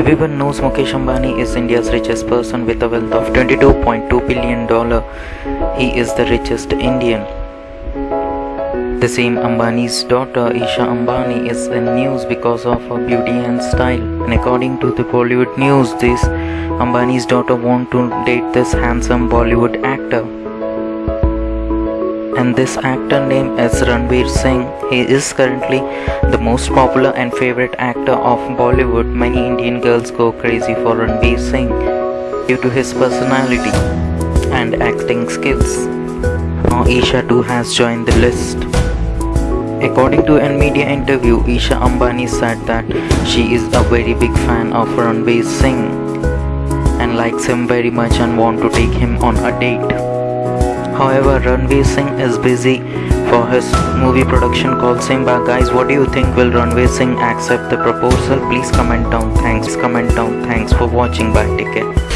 Everyone knows Mukesh Ambani is India's richest person with a wealth of 22.2 billion dollar. He is the richest Indian. The same Ambani's daughter Isha Ambani is in news because of her beauty and style. And according to the Bollywood news, this Ambani's daughter want to date this handsome Bollywood actor. And this actor name is Ranveer Singh. He is currently the most popular and favorite actor of Bollywood. Many Indian girls go crazy for Ranveer Singh due to his personality and acting skills. Now Isha too has joined the list. According to a media interview, Isha Ambani said that she is a very big fan of Ranveer Singh and likes him very much and want to take him on a date. However, Ranveer Singh is busy for his movie production called Simmba. Guys, what do you think? Will Ranveer Singh accept the proposal? Please comment down. Thanks. Comment down. Thanks for watching. Bye. Take care.